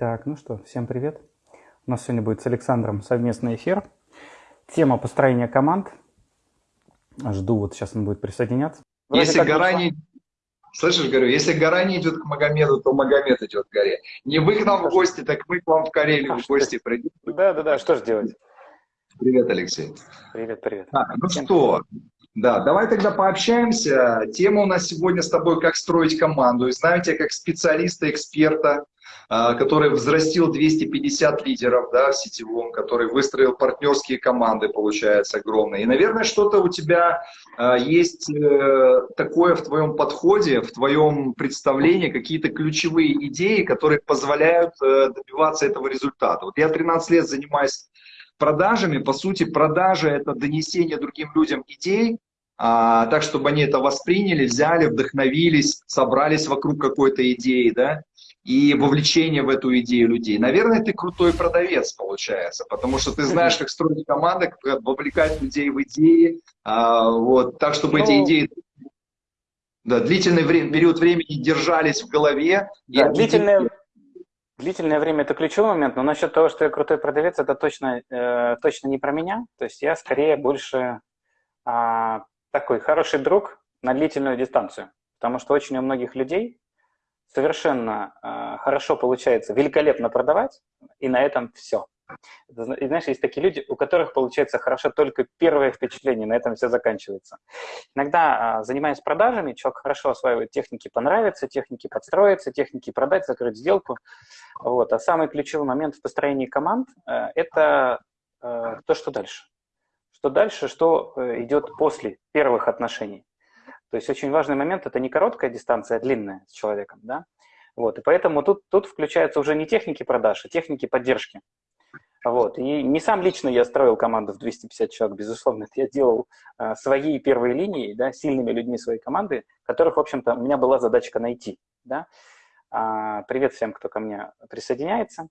Так, ну что, всем привет. У нас сегодня будет с Александром совместный эфир. Тема построения команд. Жду, вот сейчас он будет присоединяться. Вроде если гора не... Слышишь, говорю, если гора не идет к Магомеду, то Магомед идет к горе. Не вы к нам в гости, так мы к вам в Карелию в гости придем. Да, да, да, что же делать? Привет, Алексей. Привет, привет. А, ну Всем что, да, давай тогда пообщаемся. Тема у нас сегодня с тобой «Как строить команду». И знаете, как специалиста, эксперта, который взрастил 250 лидеров да, в сетевом, который выстроил партнерские команды, получается, огромные. И, наверное, что-то у тебя а, есть э, такое в твоем подходе, в твоем представлении, какие-то ключевые идеи, которые позволяют э, добиваться этого результата. Вот я 13 лет занимаюсь продажами. По сути, продажа – это донесение другим людям идей, а, так, чтобы они это восприняли, взяли, вдохновились, собрались вокруг какой-то идеи, да, и вовлечение в эту идею людей. Наверное, ты крутой продавец, получается, потому что ты знаешь, как строить команды, как вовлекать людей в идеи, а, вот, так, чтобы ну, эти идеи да, длительный время, период времени держались в голове. Да, и длительное, длительное время – это ключевой момент, но насчет того, что я крутой продавец, это точно, э, точно не про меня. То есть я скорее больше э, такой хороший друг на длительную дистанцию, потому что очень у многих людей совершенно э, хорошо получается великолепно продавать, и на этом все. И знаешь, есть такие люди, у которых получается хорошо только первое впечатление, на этом все заканчивается. Иногда, э, занимаясь продажами, человек хорошо осваивает техники понравиться, техники подстроиться, техники продать, закрыть сделку. Вот. А самый ключевой момент в построении команд э, – это э, то, что дальше. Что дальше, что э, идет после первых отношений. То есть очень важный момент – это не короткая дистанция, а длинная с человеком. Да? Вот, и поэтому тут, тут включаются уже не техники продаж, а техники поддержки. Вот. И не сам лично я строил команду в 250 человек, безусловно, это я делал а, свои первые линии, да, сильными людьми своей команды, которых, в общем-то, у меня была задачка найти. Да? А, привет всем, кто ко мне присоединяется.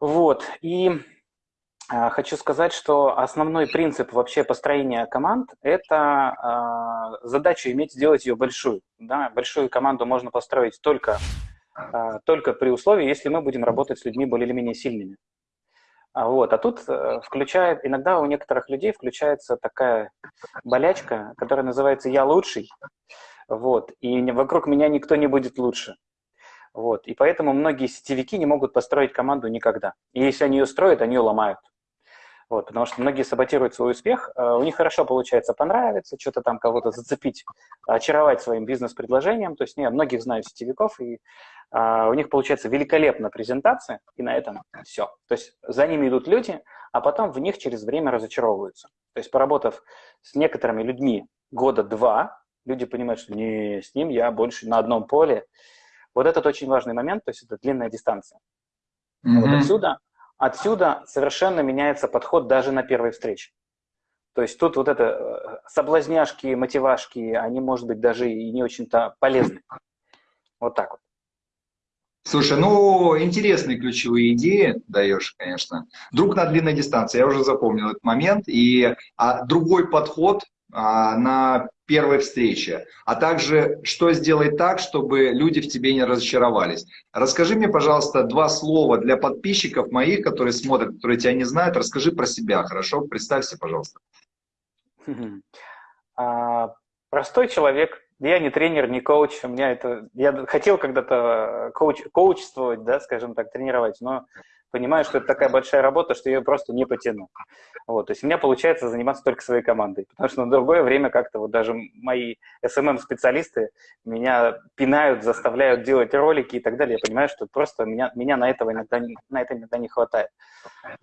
Вот. И хочу сказать, что основной принцип вообще построения команд – это э, задачу иметь, сделать ее большую. Да? Большую команду можно построить только, э, только при условии, если мы будем работать с людьми более или менее сильными. А, вот. а тут э, включает, иногда у некоторых людей включается такая болячка, которая называется «я лучший», вот, и вокруг меня никто не будет лучше. Вот. И поэтому многие сетевики не могут построить команду никогда. И если они ее строят, они ее ломают. Вот, потому что многие саботируют свой успех, э, у них хорошо получается понравиться, что-то там кого-то зацепить, очаровать своим бизнес-предложением. То есть я многих знаю сетевиков, и а, у них получается великолепная презентация, и на этом все. То есть за ними идут люди, а потом в них через время разочаровываются. То есть поработав с некоторыми людьми года два, люди понимают, что не, с ним я больше на одном поле. Вот этот очень важный момент, то есть это длинная дистанция. Mm-hmm. Вот отсюда Отсюда совершенно меняется подход даже на первой встрече. То есть тут вот это э, соблазняшки, мотивашки, они, может быть, даже и не очень-то полезны. Вот так вот. Слушай, ну, интересные ключевые идеи даешь, конечно. Друг на длинной дистанции, я уже запомнил этот момент. И а, другой подход а, на первой встрече, а также что сделать так, чтобы люди в тебе не разочаровались. Расскажи мне, пожалуйста, два слова для подписчиков моих, которые смотрят, которые тебя не знают. Расскажи про себя, хорошо? Представься, пожалуйста. А, простой человек. Я не тренер, не коуч. У меня это... Я хотел когда-то коуч, коучествовать, да, скажем так, тренировать, но понимаю, что это такая большая работа, что ее просто не потяну. Вот, то есть у меня получается заниматься только своей командой, потому что на другое время как-то вот даже мои SMM-специалисты меня пинают, заставляют делать ролики и так далее. Я понимаю, что просто меня, меня на, этого иногда, на это иногда не хватает.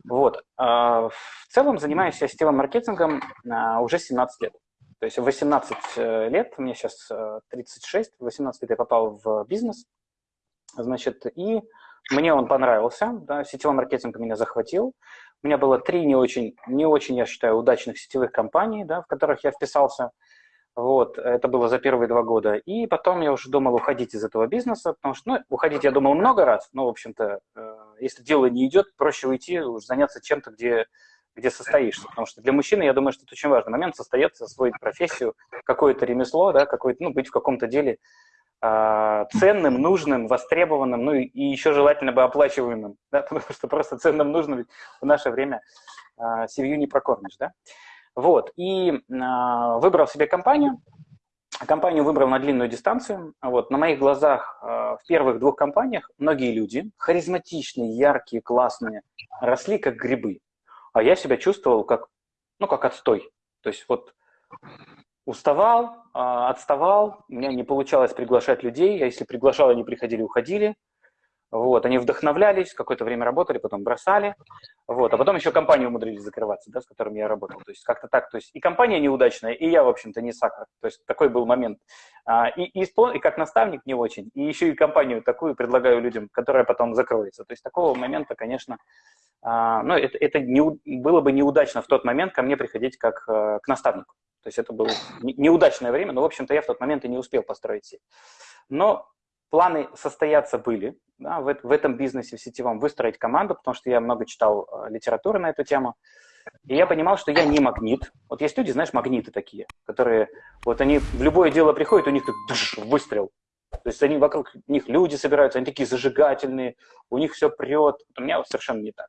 Вот. А в целом занимаюсь я сетевым маркетингом а, уже 17 лет. То есть в 18 э, лет, мне сейчас 36, в 18 лет я попал в бизнес, значит, и мне он понравился, да, сетевой маркетинг меня захватил. У меня было три не очень, не очень, я считаю, удачных сетевых компаний, да, в которых я вписался. Вот, это было за первые два года. И потом я уже думал уходить из этого бизнеса, потому что, ну, уходить я думал много раз, но, в общем-то, э, если дело не идет, проще уйти, уж заняться чем-то, где, где состоишься. Потому что для мужчины, я думаю, что это очень важный момент, состояться, освоить профессию, какое-то ремесло, да, какое-то, ну, быть в каком-то деле, ценным, нужным, востребованным, ну и еще желательно бы оплачиваемым, да, потому что просто ценным, нужным в наше время э, семью не прокормишь, да. Вот, и э, выбрал себе компанию, Компанию выбрал на длинную дистанцию. Вот, на моих глазах э, в первых двух компаниях многие люди, харизматичные, яркие, классные, росли как грибы. А я себя чувствовал как, ну, как отстой. То есть вот уставал, э, отставал, у меня не получалось приглашать людей. А если приглашал, они приходили, уходили. Вот, они вдохновлялись, какое-то время работали, потом бросали. Вот, а потом еще компанию умудрились закрываться, да, с которыми я работал. То есть как-то так. То есть и компания неудачная, и я, в общем-то, не сахар. То есть такой был момент. А, и, и, и как наставник не очень. И еще и компанию такую предлагаю людям, которая потом закроется. То есть такого момента, конечно, а, ну, это, это не, было бы неудачно в тот момент ко мне приходить как а, к наставнику. То есть это было неудачное время, но, в общем-то, я в тот момент и не успел построить сеть. Но планы состояться были да, в, в этом бизнесе, в сетевом, выстроить команду, потому что я много читал э, литературы на эту тему. И я понимал, что я не магнит. Вот есть люди, знаешь, магниты такие, которые, вот они в любое дело приходят, у них так душ, выстрел. То есть они вокруг них люди собираются, они такие зажигательные, у них все прет. У меня совершенно не так.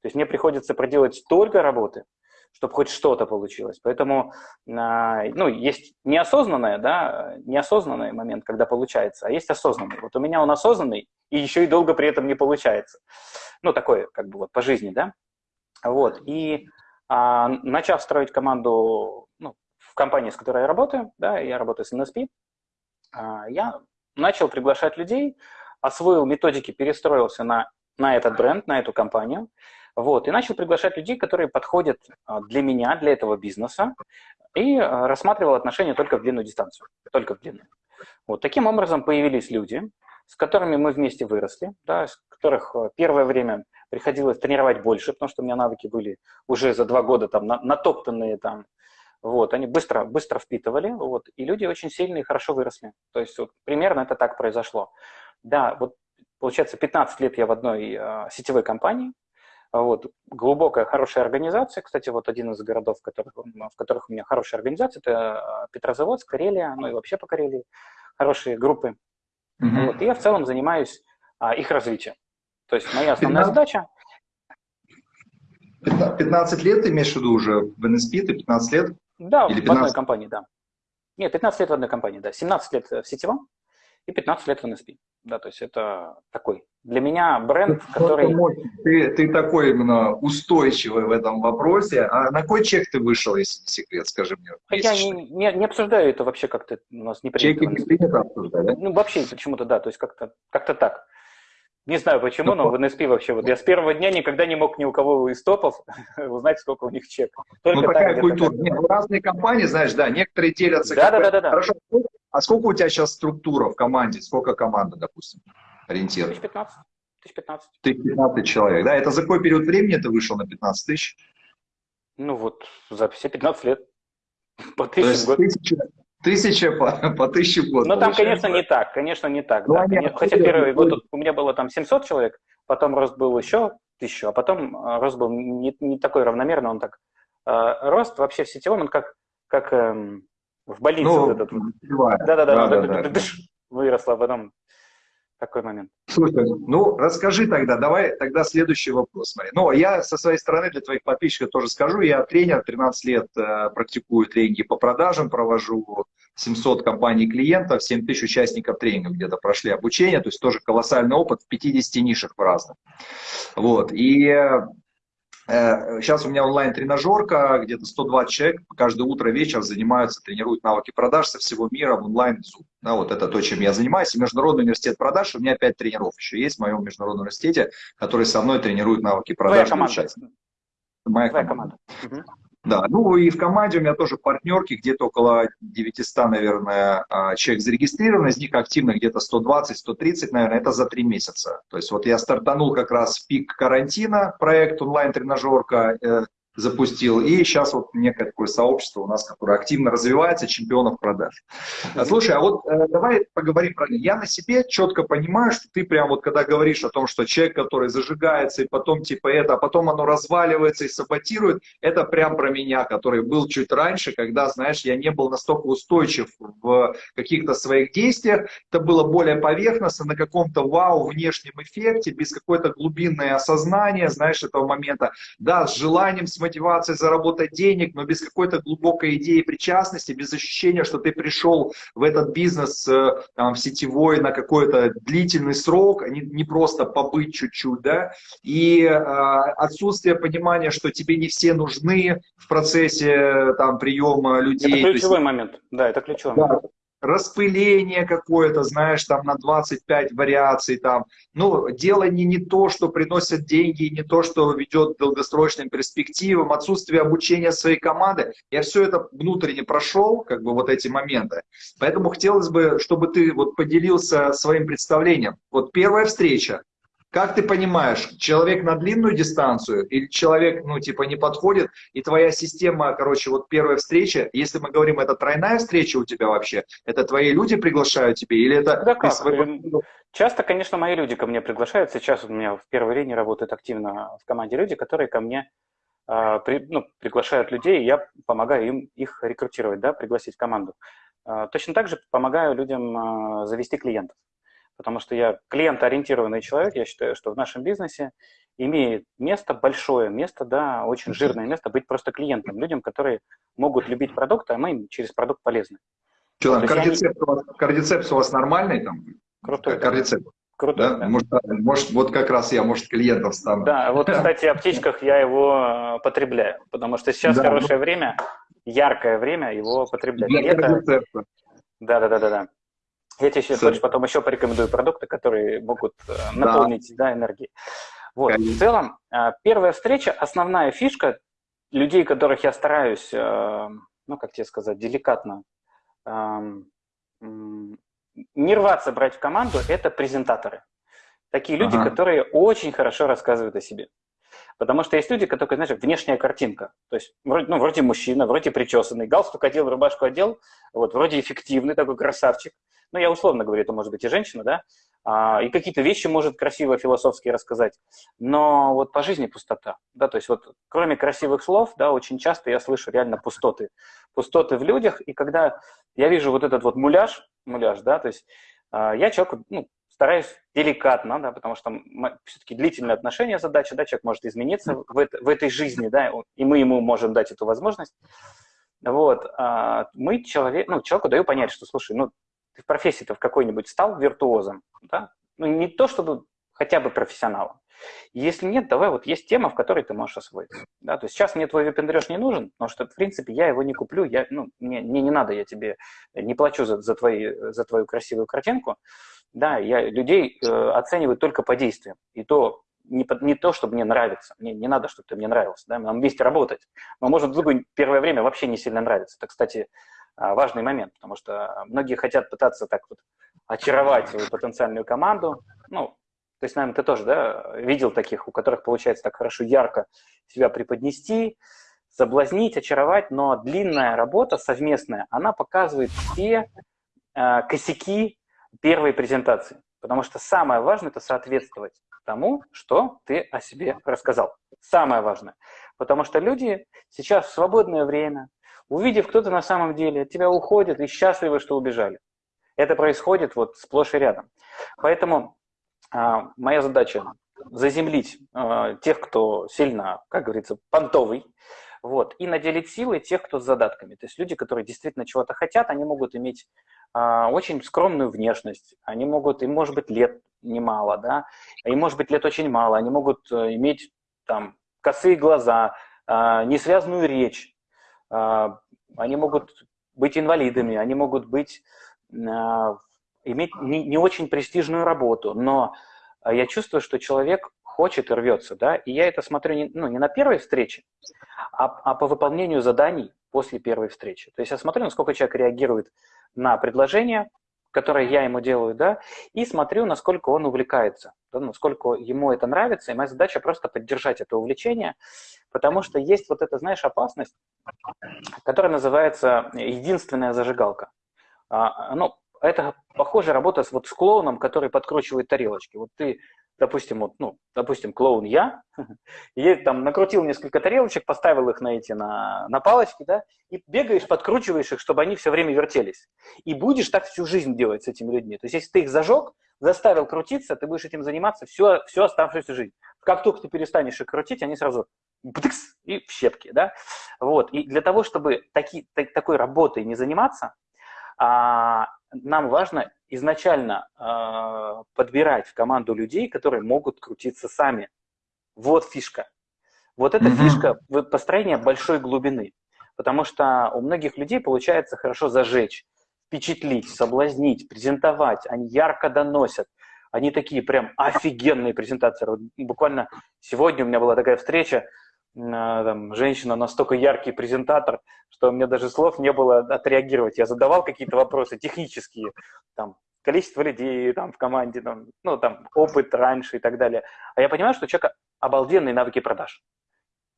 То есть мне приходится проделать столько работы, чтобы хоть что-то получилось. Поэтому а, ну, есть неосознанное, да, неосознанный момент, когда получается, а есть осознанный. Вот у меня он осознанный, и еще и долго при этом не получается. Ну, такое, как бы вот по жизни, да. Вот, и а, начав строить команду ну, в компании, с которой я работаю, да, я работаю с NSP, а, я начал приглашать людей, освоил методики, перестроился на, на этот бренд, на эту компанию, вот, и начал приглашать людей, которые подходят а, для меня, для этого бизнеса, и а, рассматривал отношения только в длинную дистанцию, только в длинную. Вот таким образом появились люди, с которыми мы вместе выросли, да, с которых а, первое время приходилось тренировать больше, потому что у меня навыки были уже за два года там натоптанные там, вот, они быстро, быстро впитывали, вот, и люди очень сильно и хорошо выросли. То есть вот, примерно это так произошло. Да, вот получается 15 лет я в одной э, сетевой компании, вот. Глубокая, хорошая организация. Кстати, вот один из городов, в которых, в которых у меня хорошая организация, это а, Петрозаводск, Карелия, ну и вообще по Карелии. Хорошие группы. Mm-hmm. Вот. И я в целом занимаюсь а, их развитием. То есть моя основная 15... задача... 15 лет ты имеешь в виду уже в NSP, ты 15 лет? Да, Или 15... в одной компании, да. Нет, 15 лет в одной компании, да. 17 лет в сетевом и 15 лет в NSP. Да, то есть это такой для меня бренд, который... Ты, ты такой именно устойчивый в этом вопросе. А на какой чек ты вышел, если не секрет, скажи мне? Я не, не, не обсуждаю это вообще как-то, у нас не принято. Чеки не принято обсуждать, да? Ну, вообще почему-то, да, то есть как-то как, -то, так. Не знаю почему, ну, но в НСП вообще, вот я с первого дня никогда не мог ни у кого из топов узнать, сколько у них чек. Только ну, такая так, культура. Нет, ну, разные компании, знаешь, да, некоторые делятся. Да, да, да, да, да. Хорошо. А сколько у тебя сейчас структура в команде? Сколько команда, допустим? ориентир? 1015. 1015. 1015 человек, да? Это за какой период времени ты вышел на 15 тысяч? Ну вот, за все 15 лет. По тысяче в год. Тысяча, тысяча по, по тысяче в год. Ну там, конечно, не так, конечно, не так. Ну, да. Нет, Хотя первый год у меня было там 700 человек, потом рост был еще тысячу, а потом э, рост был не, не такой равномерный, он так... Э, рост вообще в сетевом, он как, как эм, в больнице ну, вот этот. Да-да-да, выросло, а потом такой момент. Слушай, ну расскажи тогда, давай тогда следующий вопрос. Смотри. Ну, я со своей стороны для твоих подписчиков тоже скажу, я тренер, 13 лет э, практикую тренинги по продажам, провожу 700 компаний клиентов, 7 тысяч участников тренингов где-то прошли обучение, то есть тоже колоссальный опыт в 50 нишах в разных. Вот, и Сейчас э, у меня онлайн-тренажерка, где-то 120 человек каждое утро, вечер занимаются, тренируют навыки продаж со всего мира в онлайн Zoom. Да, вот это то, чем я занимаюсь. И Международный университет продаж, у меня 5 тренеров еще есть в моем Международном университете, которые со мной тренируют навыки продаж. Твоя команда. Моя команда. команда. Да, ну и в команде у меня тоже партнерки, где-то около 900, наверное, а, человек зарегистрировано, из них активно где-то 120-130, наверное, это за три месяца. То есть вот я стартанул как раз в пик карантина, проект онлайн-тренажерка, э, запустил. И сейчас вот некое такое сообщество у нас, которое активно развивается, чемпионов продаж. Слушай, а вот э, давай поговорим про... Я на себе четко понимаю, что ты прям вот когда говоришь о том, что человек, который зажигается, и потом типа это, а потом оно разваливается и саботирует, это прям про меня, который был чуть раньше, когда, знаешь, я не был настолько устойчив в каких-то своих действиях, это было более поверхностно, на каком-то вау, внешнем эффекте, без какой-то глубинной осознания, знаешь, этого момента. Да, с желанием, с мотивацией заработать денег, но без какой-то глубокой идеи причастности, без ощущения, что ты пришел в этот бизнес э, там, в сетевой на какой-то длительный срок, а не, не просто побыть чуть-чуть, да, и э, отсутствие понимания, что тебе не все нужны в процессе там приема людей. Это ключевой есть, момент, да, это ключевой да, момент распыление какое-то, знаешь, там на 25 вариаций, там, ну, дело не, не то, что приносит деньги, не то, что ведет к долгосрочным перспективам, отсутствие обучения своей команды, я все это внутренне прошел, как бы вот эти моменты, поэтому хотелось бы, чтобы ты вот поделился своим представлением. Вот первая встреча, как ты понимаешь, человек на длинную дистанцию или человек, ну, типа, не подходит, и твоя система, короче, вот первая встреча, если мы говорим, это тройная встреча у тебя вообще, это твои люди приглашают тебе, или это... Да как? Свой... Эм, часто, конечно, мои люди ко мне приглашают. Сейчас у меня в первой линии работают активно в команде люди, которые ко мне э, при, ну, приглашают людей, и я помогаю им их рекрутировать, да, пригласить в команду. Э, точно так же помогаю людям э, завести клиентов потому что я клиентоориентированный человек, я считаю, что в нашем бизнесе имеет место, большое место, да, очень жирное место быть просто клиентом, людям, которые могут любить продукт, а мы им через продукт полезны. Что там, кардицепс, они... у вас, кардицепс у вас нормальный там? Крутой. Кардицепс. Круто. Да? Да. Может, может, вот как раз я, может, клиентов стану. Да, вот, кстати, в аптечках я его э, потребляю, потому что сейчас да, хорошее ну... время, яркое время его потреблять. Для Лето... Да, да, да, да, да. Я тебе еще, хочешь, потом еще порекомендую продукты, которые могут э, наполнить да. Да, энергией. Вот. В целом, э, первая встреча, основная фишка людей, которых я стараюсь, э, ну, как тебе сказать, деликатно, эм, не рваться брать в команду, это презентаторы. Такие люди, ага. которые очень хорошо рассказывают о себе. Потому что есть люди, которые, знаешь, внешняя картинка. То есть, вроде, ну, вроде мужчина, вроде причесанный, галстук одел, рубашку одел, вот, вроде эффективный такой красавчик. Ну, я условно говорю, это может быть и женщина, да, а, и какие-то вещи может красиво философски рассказать, но вот по жизни пустота, да, то есть вот кроме красивых слов, да, очень часто я слышу реально пустоты, пустоты в людях, и когда я вижу вот этот вот муляж, муляж, да, то есть а, я человеку, ну, стараюсь деликатно, да, потому что все-таки длительные отношения задача, да, человек может измениться в, в этой жизни, да, и мы ему можем дать эту возможность. Вот, а, мы человек, ну, человеку даю понять, что, слушай, ну, ты в профессии-то в какой-нибудь стал виртуозом, да? Ну, не то, чтобы хотя бы профессионалом. Если нет, давай, вот есть тема, в которой ты можешь освоиться. Да? То есть сейчас мне твой випендреж не нужен, потому что, в принципе, я его не куплю, я, ну, мне, мне не надо, я тебе не плачу за, за, твои, за твою красивую картинку. Да, я людей э, оцениваю только по действиям. И то не, не то, чтобы мне нравится. Мне не надо, чтобы ты мне нравился. Да? Нам вместе работать. Можем друг другу первое время вообще не сильно нравиться. Это, кстати, а, важный момент, потому что многие хотят пытаться так вот очаровать свою потенциальную команду. Ну, то есть, наверное, ты тоже да, видел таких, у которых получается так хорошо, ярко себя преподнести, соблазнить, очаровать, но длинная работа совместная, она показывает все э, косяки первой презентации. Потому что самое важное – это соответствовать тому, что ты о себе рассказал. Самое важное. Потому что люди сейчас в свободное время, увидев, кто ты на самом деле, от тебя уходят и счастливы, что убежали. Это происходит вот сплошь и рядом. Поэтому а, моя задача заземлить а, тех, кто сильно, как говорится, понтовый, вот, и наделить силой тех, кто с задатками. То есть люди, которые действительно чего-то хотят, они могут иметь а, очень скромную внешность, они могут, им может быть лет немало, да, им может быть лет очень мало, они могут э, иметь там косые глаза, а, несвязную речь, а, они могут быть инвалидами, они могут быть, а, иметь не, не очень престижную работу, но я чувствую, что человек хочет и рвется, да, и я это смотрю не, ну, не на первой встрече, а, а по выполнению заданий после первой встречи. То есть я смотрю, насколько человек реагирует на предложение, которое я ему делаю, да, и смотрю, насколько он увлекается, да, насколько ему это нравится, и моя задача просто поддержать это увлечение, потому что есть вот эта, знаешь, опасность, которая называется единственная зажигалка. А, ну, это похоже работа с, вот, с клоуном, который подкручивает тарелочки. Вот ты допустим, вот, ну, допустим, клоун я, и там накрутил несколько тарелочек, поставил их на эти, на, на палочки, да, и бегаешь, подкручиваешь их, чтобы они все время вертелись. И будешь так всю жизнь делать с этими людьми. То есть, если ты их зажег, заставил крутиться, ты будешь этим заниматься всю, всю оставшуюся жизнь. Как только ты перестанешь их крутить, они сразу бдыкс, и в щепки, да. Вот, и для того, чтобы таки, так, такой работой не заниматься, а, нам важно изначально э, подбирать в команду людей, которые могут крутиться сами. Вот фишка. Вот эта mm-hmm. фишка построения большой глубины. Потому что у многих людей получается хорошо зажечь, впечатлить, соблазнить, презентовать. Они ярко доносят. Они такие прям офигенные презентаторы. Буквально сегодня у меня была такая встреча, там, женщина настолько яркий презентатор, что у меня даже слов не было отреагировать. Я задавал какие-то вопросы технические, там, количество людей там, в команде, там, ну, там, опыт раньше и так далее. А я понимаю, что у человека обалденные навыки продаж.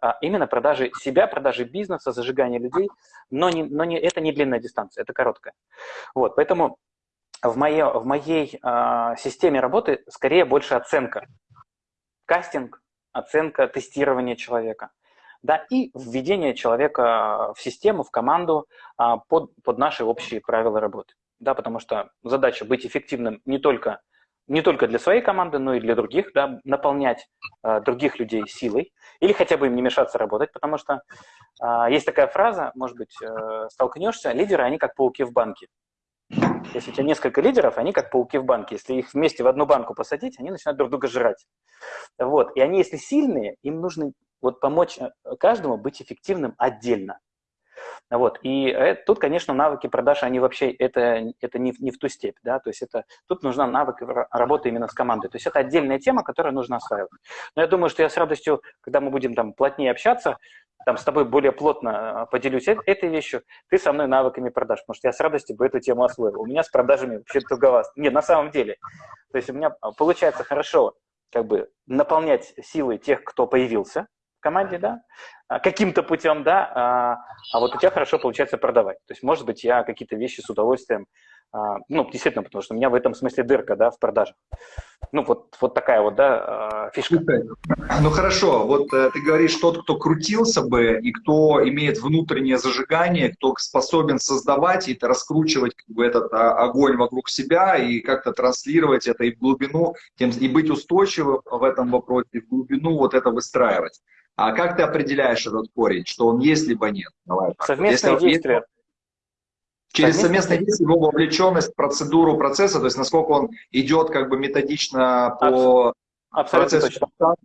А именно продажи себя, продажи бизнеса, зажигание людей, но, не, но не, это не длинная дистанция, это короткая. Вот, поэтому в, моей, в моей э, системе работы скорее больше оценка. Кастинг, оценка, тестирование человека. Да, и введение человека в систему, в команду а, под, под наши общие правила работы. Да, потому что задача быть эффективным не только, не только для своей команды, но и для других, да, наполнять а, других людей силой или хотя бы им не мешаться работать, потому что а, есть такая фраза, может быть, э, столкнешься, лидеры, они как пауки в банке. Если у тебя несколько лидеров, они как пауки в банке. Если их вместе в одну банку посадить, они начинают друг друга жрать. Вот. И они, если сильные, им нужно вот помочь э, каждому быть эффективным отдельно. Вот. И э, тут, конечно, навыки продаж, они вообще, это, это не, не в ту степь, да, то есть это, тут нужна навык работы именно с командой. То есть это отдельная тема, которую нужно осваивать. Но я думаю, что я с радостью, когда мы будем там плотнее общаться, там с тобой более плотно а, поделюсь этой вещью, ты со мной навыками продаж, потому что я с радостью бы эту тему освоил. У меня с продажами вообще туговато. Нет, на самом деле. То есть у меня а, получается хорошо как бы наполнять силой тех, кто появился в команде, да, а, каким-то путем, да, а, а вот у тебя хорошо получается продавать. То есть, может быть, я какие-то вещи с удовольствием ну, действительно, потому что у меня в этом смысле дырка, да, в продажах. Ну, вот, вот такая вот, да, а, фишка. Ну, хорошо, вот э, ты говоришь, тот, кто крутился бы, и кто имеет внутреннее зажигание, кто способен создавать и раскручивать как бы, этот а, огонь вокруг себя и как-то транслировать это и в глубину, тем, и быть устойчивым в этом вопросе, и в глубину вот это выстраивать. А как ты определяешь этот корень, что он есть либо нет? Давай, Совместные Если действия. Через совместное действие, его вовлеченность в процедуру процесса, то есть насколько он идет как бы методично по Абсолютно процессу. Точно.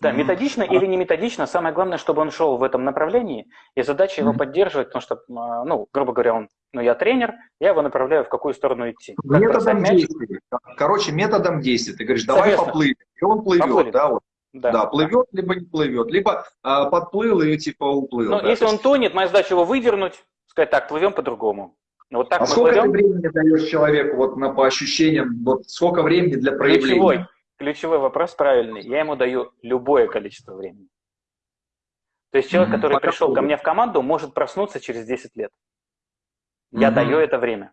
Да, методично или не методично, самое главное, чтобы он шел в этом направлении, и задача его поддерживать, потому что, а, ну, грубо говоря, он, ну, я тренер, я его направляю, в какую сторону идти. Как методом действия. Короче, методом действия. Ты говоришь, давай Совместно. поплывем, и он плывет, поплывет. да, вот. Да. да, плывет, либо не плывет, либо а, подплыл и типа уплыл. Ну, да, если он тонет, моя задача его выдернуть, сказать, так, плывем по-другому. Вот так а сколько плывем. ты времени даешь человеку, вот на, по ощущениям, вот сколько времени для проявления? Ключевой, ключевой вопрос правильный. Я ему даю любое количество времени. То есть человек, который Пока пришел ко мне в команду, может проснуться через 10 лет. Я mm даю это время.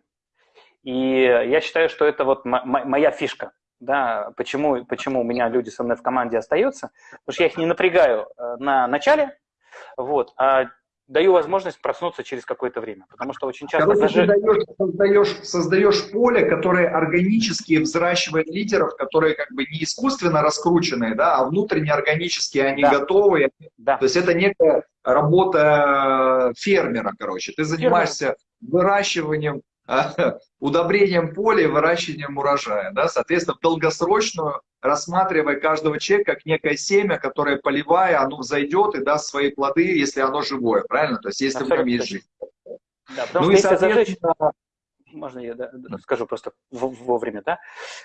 И я считаю, что это вот моя фишка. Да, почему, почему у меня люди со мной в команде остаются? Потому что я их не напрягаю э, на начале, вот, а даю возможность проснуться через какое-то время. Потому что очень часто Короче, даже... Даешь, создаешь, создаешь поле, которое органически взращивает лидеров, которые как бы не искусственно раскрученные, да, а внутренне органически они да. готовы. Да. То есть это некая работа фермера, короче. Ты занимаешься Фермер. выращиванием удобрением поля и выращиванием урожая. Да? Соответственно, в долгосрочную рассматривая каждого человека как некое семя, которое, поливая, оно взойдет и даст свои плоды, если оно живое, правильно? То есть, если Абсолютно. в нем есть жизнь. Да, потому ну что и, соответственно... Зажечь, можно я да, скажу просто вовремя, да?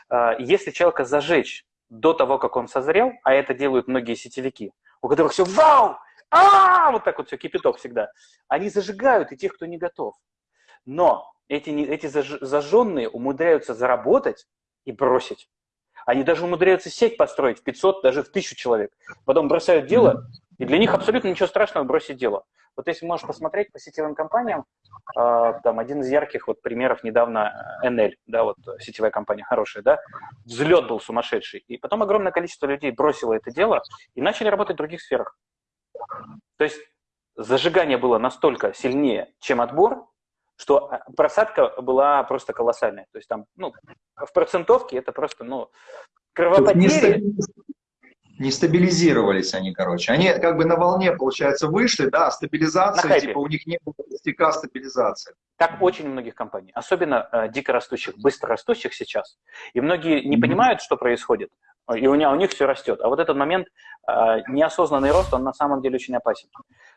А, если человека зажечь до того, как он созрел, а это делают многие сетевики, у которых все вау, а, вот так вот все, кипяток всегда, они зажигают и тех, кто не готов. Но эти, эти зажженные умудряются заработать и бросить. Они даже умудряются сеть построить в 500, даже в 1000 человек. Потом бросают дело, и для них абсолютно ничего страшного бросить дело. Вот если можешь посмотреть по сетевым компаниям, э, там один из ярких вот примеров недавно NL, да, вот сетевая компания хорошая, да, взлет был сумасшедший. И потом огромное количество людей бросило это дело и начали работать в других сферах. То есть зажигание было настолько сильнее, чем отбор, что а, просадка была просто колоссальная. То есть там, ну, в процентовке это просто, ну, кровопотери не стабилизировались они, короче. Они как бы на волне, получается, вышли, да, стабилизация, типа у них не было стека стабилизации. Так очень у многих компаний, особенно э, дико растущих, быстро растущих сейчас. И многие не mm-hmm. понимают, что происходит, и у, них, у них все растет. А вот этот момент, э, неосознанный рост, он на самом деле очень опасен.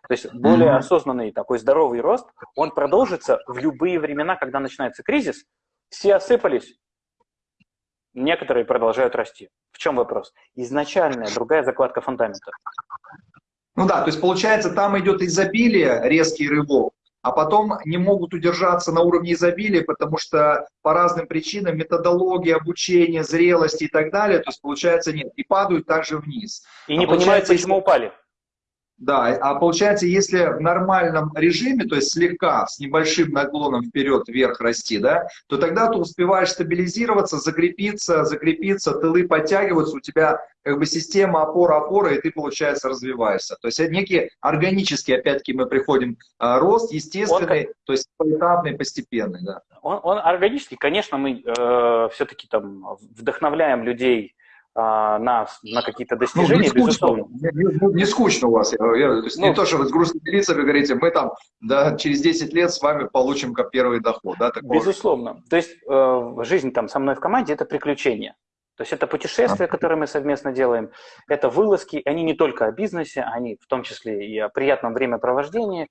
То есть более mm-hmm. осознанный такой здоровый рост, он продолжится в любые времена, когда начинается кризис, все осыпались, некоторые продолжают расти. В чем вопрос? Изначальная другая закладка фундамента. Ну да, то есть получается, там идет изобилие, резкий рывок, а потом не могут удержаться на уровне изобилия, потому что по разным причинам, методология, обучение, зрелости и так далее, то есть получается нет, и падают также вниз. И не а понимают, почему упали. Да, а получается, если в нормальном режиме, то есть слегка, с небольшим наклоном вперед-вверх расти, да, то тогда ты успеваешь стабилизироваться, закрепиться, закрепиться, тылы подтягиваются, у тебя как бы система опора-опора, и ты, получается, развиваешься. То есть это некий органический, опять-таки мы приходим, а, рост, естественный, он, то есть поэтапный, постепенный, да. Он, он органический, конечно, мы э, все-таки там вдохновляем людей а, на, на какие-то достижения, ну, не безусловно. Не, не, не скучно у вас. Я, я, то есть ну, не то, что вы с грустными лицами говорите, мы там да, через 10 лет с вами получим как первый доход. Да, такого. Безусловно. То есть э, жизнь там со мной в команде – это приключение. То есть это путешествия, которые мы совместно делаем, это вылазки, они не только о бизнесе, они в том числе и о приятном времяпровождении, а,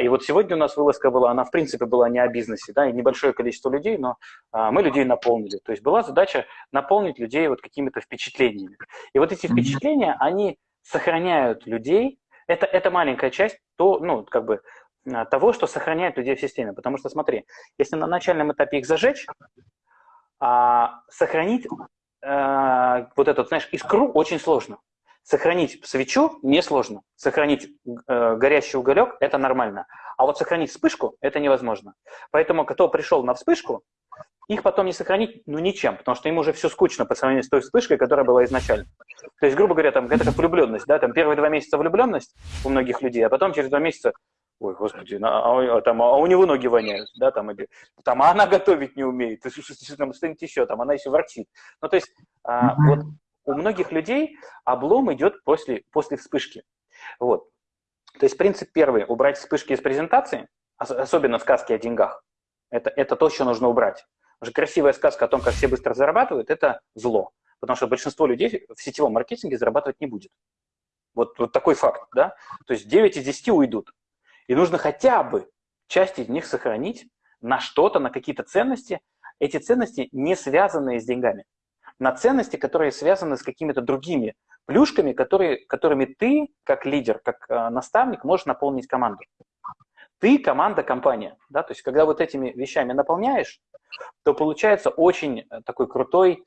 и вот сегодня у нас вылазка была, она в принципе была не о бизнесе, да, и небольшое количество людей, но а, мы людей наполнили. То есть была задача наполнить людей вот какими-то впечатлениями. И вот эти впечатления, они сохраняют людей, это, это маленькая часть то, ну, как бы, а, того, что сохраняет людей в системе. Потому что, смотри, если на начальном этапе их зажечь, а, сохранить а, вот этот, знаешь, искру очень сложно. Сохранить свечу несложно. Сохранить э, горящий уголек – это нормально. А вот сохранить вспышку – это невозможно. Поэтому кто пришел на вспышку, их потом не сохранить ну ничем, потому что им уже все скучно по сравнению с той вспышкой, которая была изначально. То есть, грубо говоря, там, это как влюбленность, да, там первые два месяца влюбленность у многих людей, а потом через два месяца Ой, господи, а, а, там, а у него ноги воняют, да, там, или, там, а она готовить не умеет, что-нибудь еще, там, она еще ворчит. Ну, то есть, а, вот у многих людей облом идет после, после вспышки. Вот. То есть принцип первый – убрать вспышки из презентации, особенно сказки о деньгах. Это, это то, что нужно убрать. Потому что красивая сказка о том, как все быстро зарабатывают, это зло. Потому что большинство людей в сетевом маркетинге зарабатывать не будет. Вот, вот такой факт, да? То есть 9 из 10 уйдут. И нужно хотя бы часть из них сохранить на что-то, на какие-то ценности. Эти ценности не связанные с деньгами на ценности, которые связаны с какими-то другими плюшками, которые, которыми ты, как лидер, как э, наставник, можешь наполнить команду. Ты команда, компания. Да? То есть, когда вот этими вещами наполняешь, то получается очень э, такой крутой,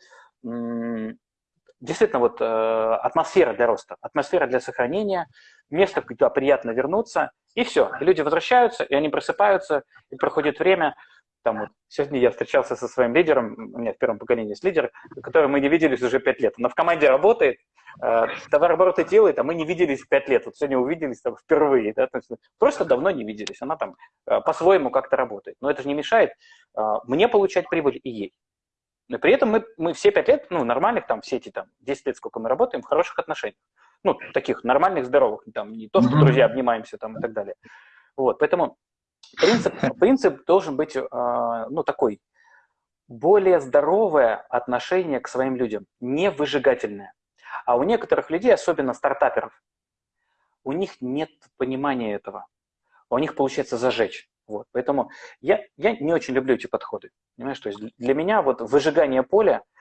действительно, вот э, атмосфера для роста, атмосфера для сохранения, место, куда приятно вернуться, и все. И люди возвращаются, и они просыпаются, и проходит время, там вот, сегодня я встречался со своим лидером, у меня в первом поколении есть лидер, который мы не виделись уже пять лет. Она в команде работает, э, товарообороты делает, а мы не виделись пять лет. Вот сегодня увиделись там впервые. Да? просто давно не виделись. Она там э, по-своему как-то работает. Но это же не мешает э, мне получать прибыль и ей. Но при этом мы, мы все пять лет, ну, нормальных, там, все эти там 10 лет, сколько мы работаем, в хороших отношениях. Ну, таких нормальных, здоровых, там, не то, что друзья обнимаемся там и так далее. Вот, поэтому Принцип, принцип должен быть а, ну, такой, более здоровое отношение к своим людям, не выжигательное. А у некоторых людей, особенно стартаперов, у них нет понимания этого. У них получается зажечь. Вот. Поэтому я, я не очень люблю эти подходы. Понимаешь, то есть для меня вот выжигание поля э,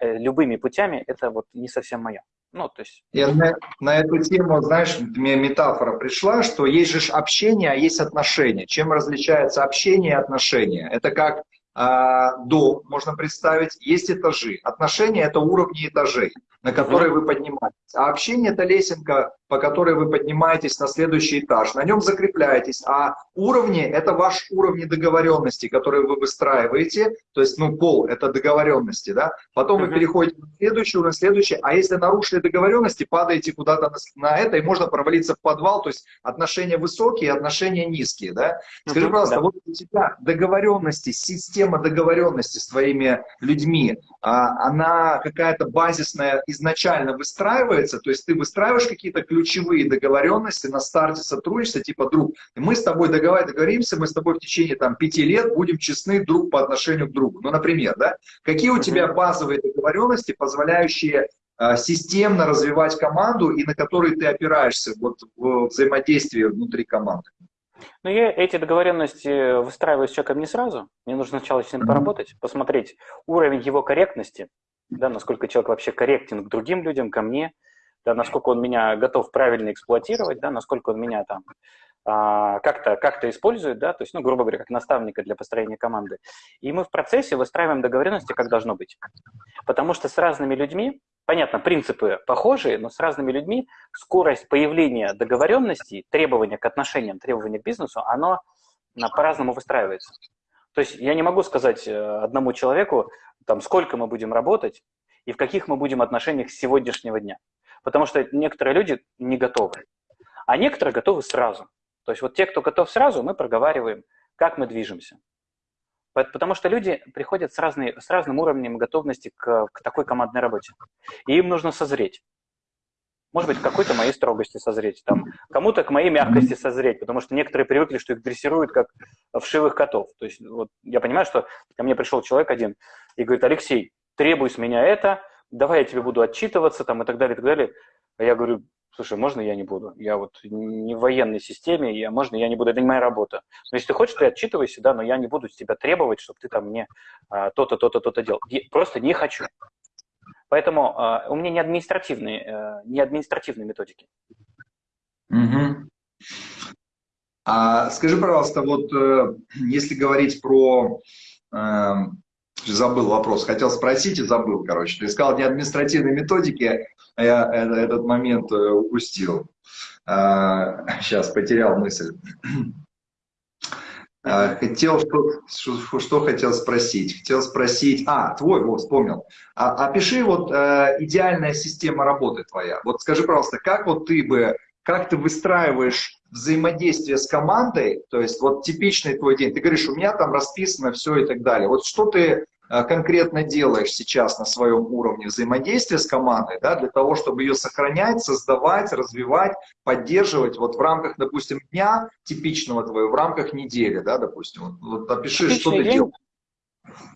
любыми путями, это вот не совсем мое. Ну, то есть... Я на, на эту тему, знаешь, мне метафора пришла, что есть же общение, а есть отношения. Чем различается общение и отношения? Это как а, дом, можно представить, есть этажи. Отношения – это уровни этажей, на которые вы поднимаетесь. А общение – это лесенка, по которой вы поднимаетесь на следующий этаж. На нем закрепляетесь. А уровни – это ваш уровни договоренности, которые вы выстраиваете. То есть, ну, пол – это договоренности, да. Потом вы переходите на следующий уровень, следующий. А если нарушили договоренности, падаете куда-то на, на это, и можно провалиться в подвал. То есть, отношения высокие, отношения низкие, да. Скажи, пожалуйста, вот у тебя договоренности, система договоренности с твоими людьми, она какая-то базисная изначально выстраивается? То есть, ты выстраиваешь какие-то ключевые договоренности на старте сотрудничества, типа, друг, мы с тобой договоримся, мы с тобой в течение там пяти лет будем честны друг по отношению к другу. Ну, например, да, какие у тебя базовые договоренности, позволяющие э, системно развивать команду и на которые ты опираешься вот, в взаимодействии внутри команды? Ну, я эти договоренности выстраиваю с человеком не сразу. Мне нужно сначала с ним поработать, посмотреть уровень его корректности, да, насколько человек вообще корректен к другим людям, ко мне, да, насколько он меня готов правильно эксплуатировать, да, насколько он меня там а, как-то как использует, да, то есть, ну, грубо говоря, как наставника для построения команды. И мы в процессе выстраиваем договоренности, как должно быть. Потому что с разными людьми, понятно, принципы похожие, но с разными людьми скорость появления договоренностей, требования к отношениям, требования к бизнесу, оно по-разному выстраивается. То есть я не могу сказать э, одному человеку, там, сколько мы будем работать и в каких мы будем отношениях с сегодняшнего дня. Потому что некоторые люди не готовы, а некоторые готовы сразу. То есть вот те, кто готов сразу, мы проговариваем, как мы движемся. Потому что люди приходят с, разной, с разным уровнем готовности к, к такой командной работе. И им нужно созреть. Может быть, к какой-то моей строгости созреть, там, кому-то к моей мягкости созреть, потому что некоторые привыкли, что их дрессируют как вшивых котов. То есть вот я понимаю, что ко мне пришел человек один и говорит, Алексей, требуй с меня это, давай я тебе буду отчитываться там, и так далее, и так далее. А я говорю, слушай, можно я не буду? Я вот не в военной системе, я, можно я не буду? Это не моя работа. Но если ты хочешь, ты отчитывайся, да, но я не буду с тебя требовать, чтобы ты там мне а, то-то, то-то, то-то делал. Я просто не хочу. Поэтому а, у меня не административные, а, не административные методики. Угу. А скажи, пожалуйста, вот э, если говорить про э, забыл вопрос, хотел спросить и забыл, короче. Ты сказал не административной методики, а я этот момент э, упустил. Сейчас, а, потерял мысль. А, хотел, что, что, хотел спросить? Хотел спросить, а, твой, вот, вспомнил. А, опиши вот э, идеальная система работы твоя. Вот скажи, пожалуйста, как вот ты бы, как ты выстраиваешь взаимодействие с командой, то есть вот типичный твой день, ты говоришь, у меня там расписано все и так далее. Вот что ты э, конкретно делаешь сейчас на своем уровне взаимодействия с командой, да, для того, чтобы ее сохранять, создавать, развивать, поддерживать вот в рамках, допустим, дня типичного твоего, в рамках недели, да, допустим. Вот, вот опиши, Типичный что ты день, делаешь.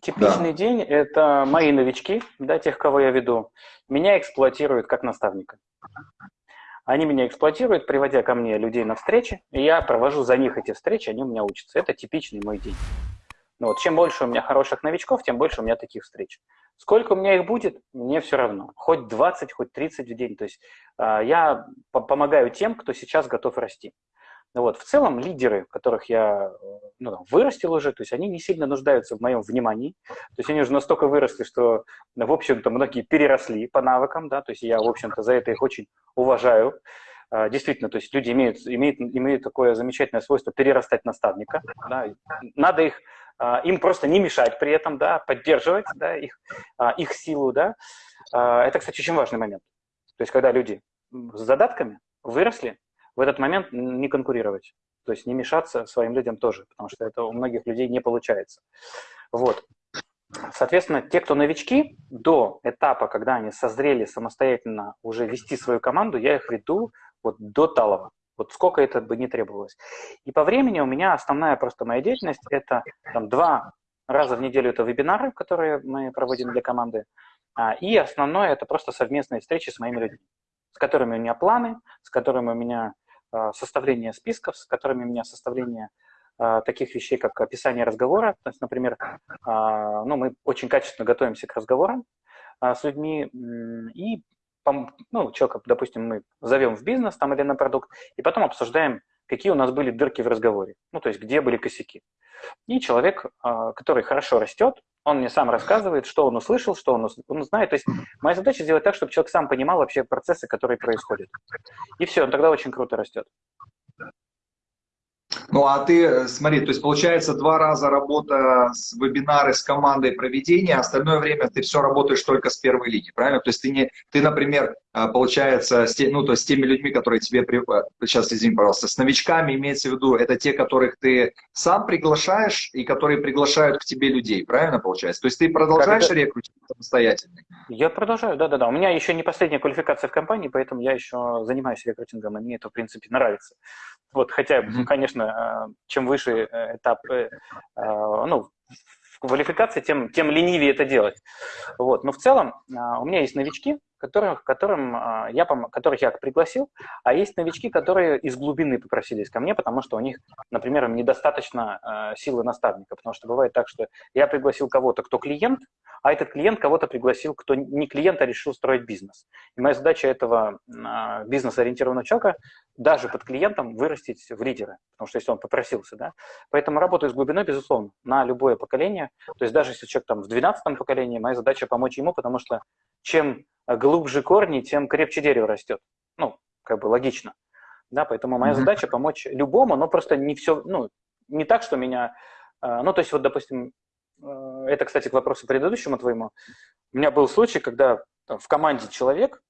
Типичный да. день – это мои новички, да, тех, кого я веду. Меня эксплуатируют как наставника. Они меня эксплуатируют, приводя ко мне людей на встречи, и я провожу за них эти встречи, они у меня учатся. Это типичный мой день. Ну, вот, чем больше у меня хороших новичков, тем больше у меня таких встреч. Сколько у меня их будет, мне все равно. Хоть 20, хоть 30 в день. То есть э, я по помогаю тем, кто сейчас готов расти. Ну вот, в целом лидеры, которых я ну, вырастил уже, то есть они не сильно нуждаются в моем внимании, то есть они уже настолько выросли, что, в общем-то, многие переросли по навыкам, да, то есть я, в общем-то, за это их очень уважаю. А, действительно, то есть люди имеют, имеют, имеют такое замечательное свойство перерастать наставника, да, надо их, а, им просто не мешать при этом, да, поддерживать, да, их, а, их силу, да. Это, кстати, очень важный момент. То есть когда люди с задатками выросли, в этот момент не конкурировать, то есть не мешаться своим людям тоже, потому что это у многих людей не получается. Вот. Соответственно, те, кто новички, до этапа, когда они созрели самостоятельно уже вести свою команду, я их веду вот до талого. Вот сколько это бы не требовалось. И по времени у меня основная просто моя деятельность – это там, два раза в неделю это вебинары, которые мы проводим для команды, а, и основное – это просто совместные встречи с моими людьми, с которыми у меня планы, с которыми у меня а, составление списков, с которыми у меня составление а, таких вещей, как описание разговора. То есть, например, ну, мы очень качественно готовимся к разговорам. с людьми и ну, человека, допустим, мы зовем в бизнес там или на продукт, и потом обсуждаем, какие у нас были дырки в разговоре, ну, то есть где были косяки. И человек, а, который хорошо растет, он мне сам рассказывает, что он услышал, что он, он знает. То есть моя задача сделать так, чтобы человек сам понимал вообще процессы, которые происходят. И все, он тогда очень круто растет. Ну, а ты, э, смотри, то есть получается два раза работа с вебинары с командой проведения, а остальное время ты все работаешь только с первой линии, правильно? То есть ты, не, ты например, получается, с, ну, то есть с теми людьми, которые тебе, э, сейчас извини, пожалуйста, с новичками имеется в виду, это те, которых ты сам приглашаешь и которые приглашают к тебе людей, правильно получается? То есть ты продолжаешь рекрутинг самостоятельно? Я продолжаю, да-да-да. У меня еще не последняя квалификация в компании, поэтому я еще занимаюсь рекрутингом, и мне это, в принципе, нравится. Вот, хотя, mm-hmm. конечно, э, чем выше э, этап, ну, квалификации, тем, тем ленивее это делать. Вот. Но в целом у меня есть новички, которых, которым, я, которых я пригласил, а есть новички, которые из глубины попросились ко мне, потому что у них, например, недостаточно силы наставника. Потому что бывает так, что я пригласил кого-то, кто клиент, а этот клиент кого-то пригласил, кто не клиент, а решил строить бизнес. И моя задача этого а, бизнес-ориентированного человека даже под клиентом вырастить в лидера, потому что если он попросился, да. Поэтому работаю с глубиной, безусловно, на любое поколение. То есть даже если человек там в 12 поколении, моя задача помочь ему, потому что чем глубже корни, тем крепче дерево растет. Ну, как бы логично. Да, поэтому моя mm-hmm. задача помочь любому, но просто не все, ну, не так, что меня, а, ну, то есть вот, допустим, Э, это, кстати, к вопросу предыдущему твоему. У меня был случай, когда в команде человек,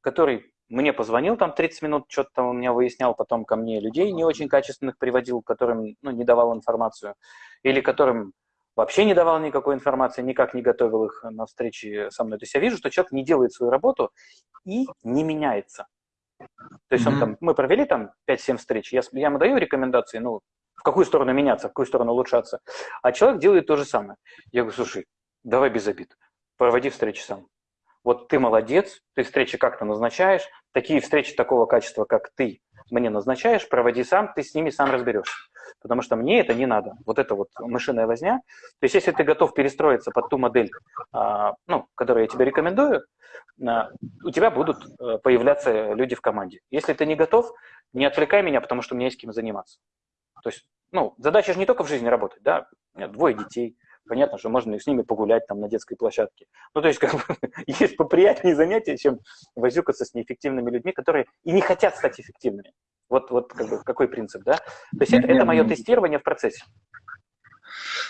который мне позвонил там 30 минут, что-то там у меня выяснял, потом ко мне людей не очень качественных приводил, которым ну, не давал информацию, или которым вообще не давал никакой информации, никак не готовил их на встречи со мной. То есть я вижу, что человек не делает свою работу и не меняется. То есть он там, мы провели там 5-7 встреч, я, я ему даю рекомендации, ну, в какую сторону меняться, в какую сторону улучшаться. А человек делает то же самое. Я говорю, слушай, давай без обид, проводи встречи сам. Вот ты молодец, ты встречи как-то назначаешь, такие встречи такого качества, как ты мне назначаешь, проводи сам, ты с ними сам разберешься. Потому что мне это не надо. Вот это вот мышиная возня. То есть если ты готов перестроиться под ту модель, а, ну, которую я тебе рекомендую, а, у тебя будут э, появляться люди в команде. Если ты не готов, не отвлекай меня, потому что у меня есть кем заниматься. То есть, ну, задача же не только в жизни работать, да, у двое детей, понятно, что можно и с ними погулять там на детской площадке. Ну, то есть, как бы, есть поприятнее занятия, чем возюкаться с неэффективными людьми, которые и не хотят стать эффективными. Вот, вот как бы, какой принцип, да? То есть это, это мое тестирование в процессе.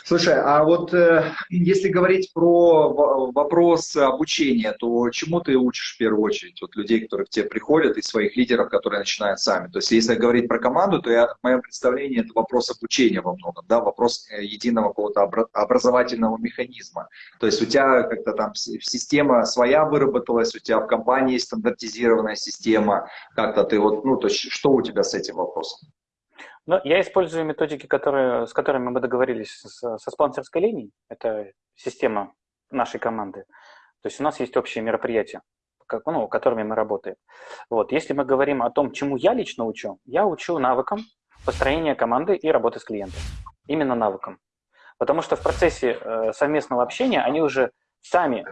Слушай, а вот э, если говорить про вопрос обучения, то чему ты учишь в первую очередь? Вот людей, которые к тебе приходят, и своих лидеров, которые начинают сами. То есть если говорить про команду, то я, в моем представлении это вопрос обучения во многом, да, вопрос э, единого какого-то образовательного механизма. То есть у тебя как-то там система своя выработалась, у тебя в компании стандартизированная система, как-то ты вот, ну, то есть что у тебя с этим вопросом? Но я использую методики, которые, с которыми мы договорились с, со спонсорской линией. Это система нашей команды. То есть у нас есть общие мероприятия, как, ну, которыми мы работаем. Вот. Если мы говорим о том, чему я лично учу, я учу навыкам построения команды и работы с клиентом. Именно навыкам. Потому что в процессе э, совместного общения они уже сами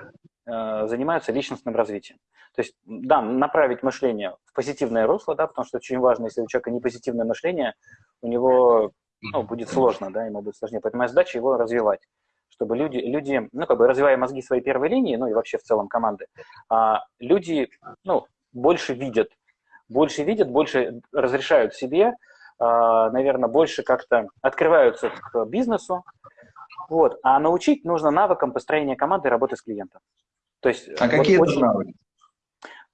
занимаются личностным развитием. То есть, да, направить мышление в позитивное русло, да, потому что очень важно, если у человека не позитивное мышление, у него ну, будет сложно, да, ему будет сложнее. Поэтому моя задача его развивать, чтобы люди, люди, ну, как бы развивая мозги своей первой линии, ну, и вообще в целом команды, а, люди, ну, больше видят, больше видят, больше разрешают себе, а, наверное, больше как-то открываются к бизнесу, вот. А научить нужно навыкам построения команды и работы с клиентом. То есть, а вот какие очень... это навыки?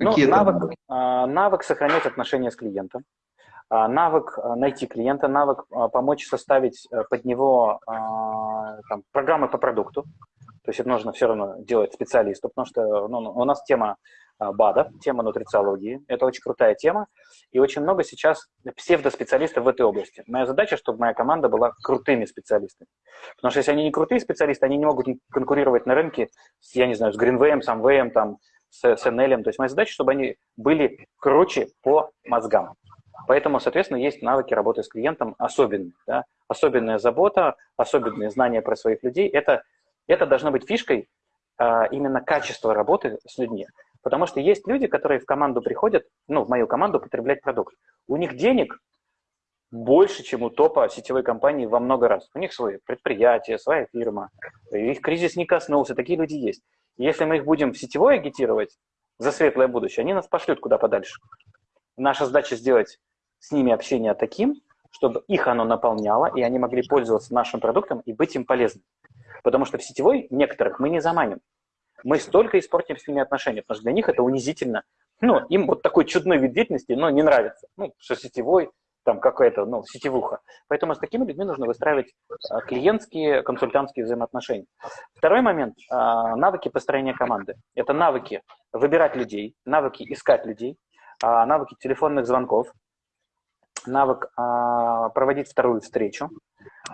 Ну, навык, а, навык сохранять отношения с клиентом, а, навык а, найти клиента, навык помочь составить э, под него там, программы по продукту. То есть это нужно все равно делать специалисту, потому что ну, у нас тема БАДа, тема нутрициологии. Это очень крутая тема. И очень много сейчас псевдоспециалистов в этой области. Моя задача, чтобы моя команда была крутыми специалистами. Потому что если они не крутые специалисты, они не могут конкурировать на рынке с, я не знаю, с Greenway, Samway, там, с, с NL. То есть моя задача, чтобы они были круче по мозгам. Поэтому, соответственно, есть навыки работы с клиентом особенные. Да? Особенная забота, особенные знания про своих людей. Это, это должно быть фишкой а, именно качество работы с людьми. Потому что есть люди, которые в команду приходят, ну, в мою команду потреблять продукт. У них денег больше, чем у топа сетевой компании во много раз. У них свое предприятие, своя фирма. Их кризис не коснулся, такие люди есть. Если мы их будем в сетевой агитировать за светлое будущее, они нас пошлют куда подальше. Наша задача сделать с ними общение таким, чтобы их оно наполняло, и они могли пользоваться нашим продуктом и быть им полезным. Потому что в сетевой некоторых мы не заманим. Мы столько испортим с ними отношения, потому что для них это унизительно. Ну, им вот такой чудной вид деятельности, но не нравится. Ну, что сетевой, там какая-то, ну, сетевуха. Поэтому с такими людьми нужно выстраивать а, клиентские, консультантские взаимоотношения. Второй момент а, – навыки построения команды. Это навыки выбирать людей, навыки искать людей, а, навыки телефонных звонков, навык проводить вторую встречу,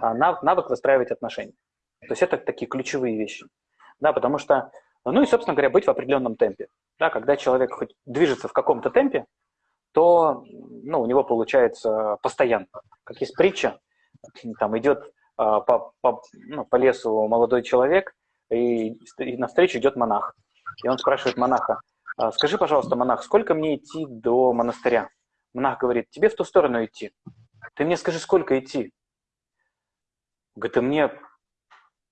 навык выстраивать отношения. То есть это такие ключевые вещи. Да, потому что, ну и, собственно говоря, быть в определенном темпе. Да, когда человек хоть движется в каком-то темпе, то ну, у него получается постоянно. Как есть притча, там идет а, по, по, ну, по лесу молодой человек, и, и навстречу идет монах. И он спрашивает монаха, «А, скажи, пожалуйста, монах, сколько мне идти до монастыря? Монах говорит, тебе в ту сторону идти. Ты мне скажи, сколько идти? Говорит, мне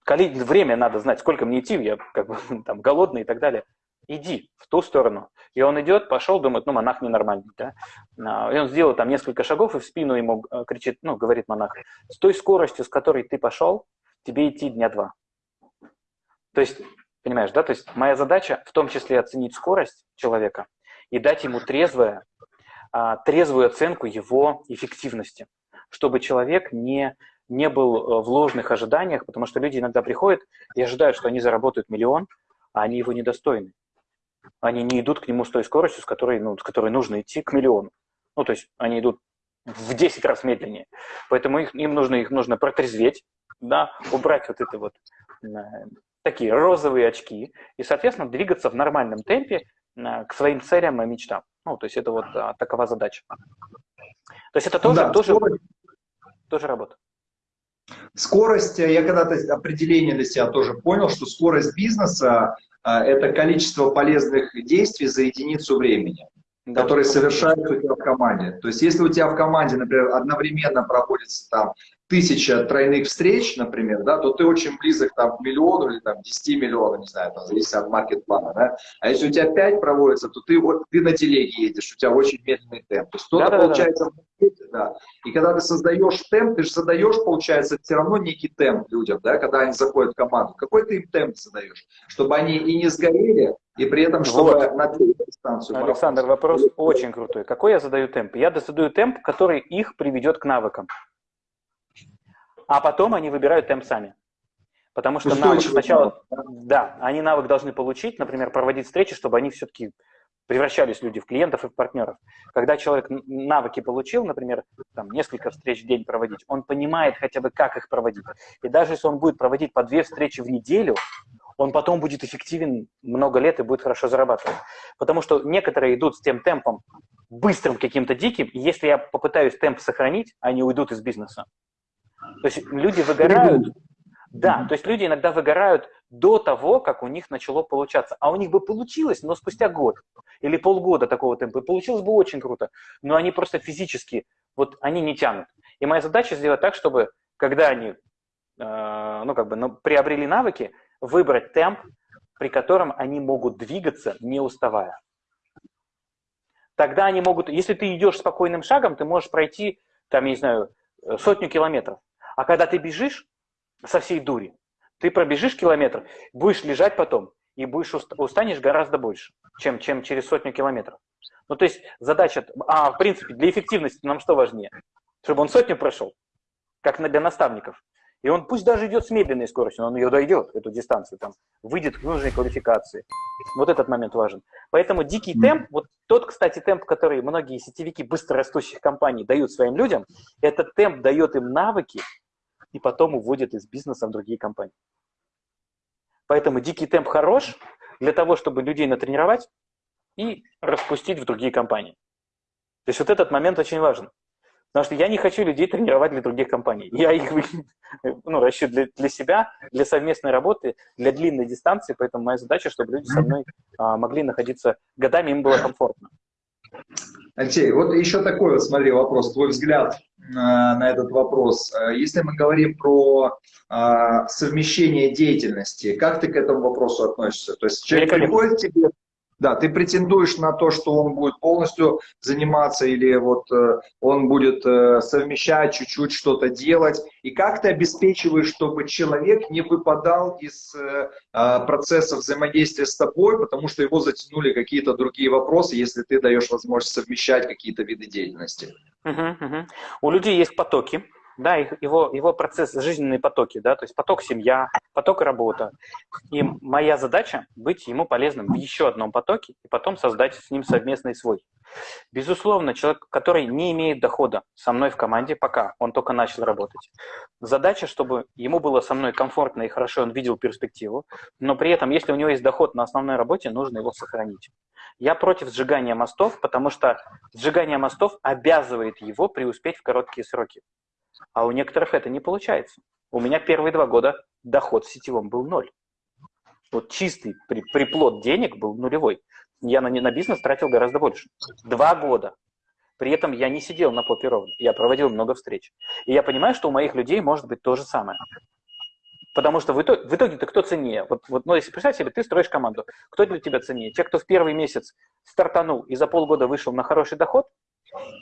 время надо знать, сколько мне идти, я как бы там голодный и так далее иди в ту сторону. И он идет, пошел, думает, ну, монах ненормальный, да. А, и он сделал там несколько шагов, и в спину ему э, кричит, ну, говорит монах, с той скоростью, с которой ты пошел, тебе идти дня два. То есть, понимаешь, да, то есть моя задача в том числе оценить скорость человека и дать ему трезвое, а, трезвую оценку его эффективности, чтобы человек не, не был э, в ложных ожиданиях, потому что люди иногда приходят и ожидают, что они заработают миллион, а они его недостойны они не идут к нему с той скоростью, с которой, ну, с которой нужно идти к миллиону. Ну, то есть они идут в 10 раз медленнее. Поэтому их, им нужно, их нужно протрезветь, да, убрать вот это вот э, такие розовые очки и, соответственно, двигаться в нормальном темпе э, к своим целям и мечтам. Ну, то есть это вот а, такова задача. То есть это тоже, да, тоже, скорость, тоже работа. Скорость, я когда-то определение для себя тоже понял, что скорость бизнеса а, это количество полезных действий за единицу времени, да, которые совершаются у тебя в команде. То есть если у тебя в команде, например, одновременно проводится там тысяча тройных встреч, например, да, то ты очень близок там, к миллиону или там, 10 миллионов, не знаю, там, зависит от маркет-плана. Да? А если у тебя 5 проводится, то ты, вот, ты на телеге едешь, у тебя очень медленный темп. То есть кто-то, да, получается, да, да. да. И когда ты создаешь темп, ты же задаешь, получается, все равно некий темп людям, да, когда они заходят в команду. Какой ты им темп задаешь? Чтобы они и не сгорели, и при этом, чтобы вот. на дистанцию. Александр, вопрос очень крутой. Какой я задаю темп? Я задаю темп, который их приведет к навыкам а потом они выбирают темп сами. Потому что навык сначала, да, они навык должны получить, например, проводить встречи, чтобы они все-таки превращались люди в клиентов и в партнеров. Когда человек навыки получил, например, там, несколько встреч в день проводить, он понимает хотя бы, как их проводить. И даже если он будет проводить по две встречи в неделю, он потом будет эффективен много лет и будет хорошо зарабатывать. Потому что некоторые идут с тем темпом, быстрым каким-то диким, и если я попытаюсь темп сохранить, они уйдут из бизнеса. То есть люди выгорают, да, то есть люди иногда выгорают до того, как у них начало получаться. А у них бы получилось, но спустя год или полгода такого темпа. Получилось бы очень круто, но они просто физически, вот они не тянут. И моя задача сделать так, чтобы когда они, э, ну как бы, ну, приобрели навыки, выбрать темп, при котором они могут двигаться, не уставая. Тогда они могут, если ты идешь спокойным шагом, ты можешь пройти, там, я не знаю, сотню километров. А когда ты бежишь со всей дури, ты пробежишь километр, будешь лежать потом, и будешь устанешь гораздо больше, чем, чем через сотню километров. Ну, то есть задача, а в принципе, для эффективности нам что важнее? Чтобы он сотню прошел, как для наставников. И он пусть даже идет с медленной скоростью, но он ее дойдет, эту дистанцию, там, выйдет к нужной квалификации. Вот этот момент важен. Поэтому дикий темп, вот тот, кстати, темп, который многие сетевики быстрорастущих компаний дают своим людям, этот темп дает им навыки, и потом уводят из бизнеса в другие компании. Поэтому дикий темп хорош для того, чтобы людей натренировать и распустить в другие компании. То есть вот этот момент очень важен. Потому что я не хочу людей тренировать для других компаний. Я их ну, расчет для, для себя, для совместной работы, для длинной дистанции. Поэтому моя задача, чтобы люди со мной а, могли находиться годами, им было комфортно. Алексей, вот еще такой вот, смотри, вопрос, твой взгляд на, на этот вопрос. Если мы говорим про а, совмещение деятельности, как ты к этому вопросу относишься? То есть человек приходит к тебе, да, ты претендуешь на то, что он будет полностью заниматься или вот э, он будет э, совмещать, чуть-чуть что-то делать. И как ты обеспечиваешь, чтобы человек не выпадал из э, а, процесса взаимодействия с тобой, потому что его затянули какие-то другие вопросы, если ты даешь возможность совмещать какие-то виды деятельности? Угу, угу. У людей есть потоки, да, его, его процесс, жизненные потоки, да, то есть поток семья, поток работа. И моя задача быть ему полезным в еще одном потоке и потом создать с ним совместный свой. Безусловно, человек, который не имеет дохода со мной в команде, пока он только начал работать, задача, чтобы ему было со мной комфортно и хорошо, он видел перспективу, но при этом, если у него есть доход на основной работе, нужно его сохранить. Я против сжигания мостов, потому что сжигание мостов обязывает его преуспеть в короткие сроки. А у некоторых это не получается. У меня первые два года доход в сетевом был ноль. Вот чистый при, приплод денег был нулевой. Я на, на бизнес тратил гораздо больше. Два года. При этом я не сидел на попе ровно. Я проводил много встреч. И я понимаю, что у моих людей может быть то же самое. Потому что в итоге, в итоге-то кто ценнее? Вот, вот, ну, если представь себе, ты строишь команду. Кто для тебя ценнее? Те, кто в первый месяц стартанул и за полгода вышел на хороший доход,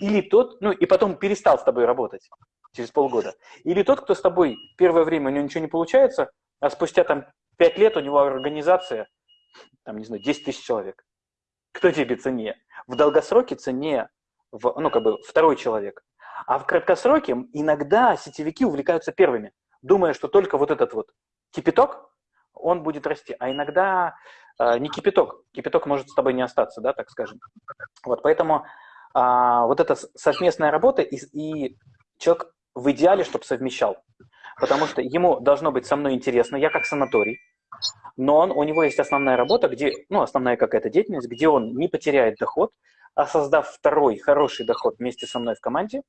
или тот, ну и потом перестал с тобой работать через полгода. Или тот, кто с тобой первое время у него ничего не получается, а спустя там пять лет у него организация, там, не знаю, 10 тысяч человек. Кто тебе ценнее? В долгосроке ценнее, в, ну, как бы, второй человек. А в краткосроке иногда сетевики увлекаются первыми, думая, что только вот этот вот кипяток, он будет расти. А иногда э, не кипяток. Кипяток может с тобой не остаться, да, так скажем. Вот, поэтому а, вот эта совместная работа, и, и человек в идеале, чтобы совмещал. Потому что ему должно быть со мной интересно, я как санаторий, но он, у него есть основная работа, где, ну, основная какая-то деятельность, где он не потеряет доход, а создав второй хороший доход вместе со мной в команде,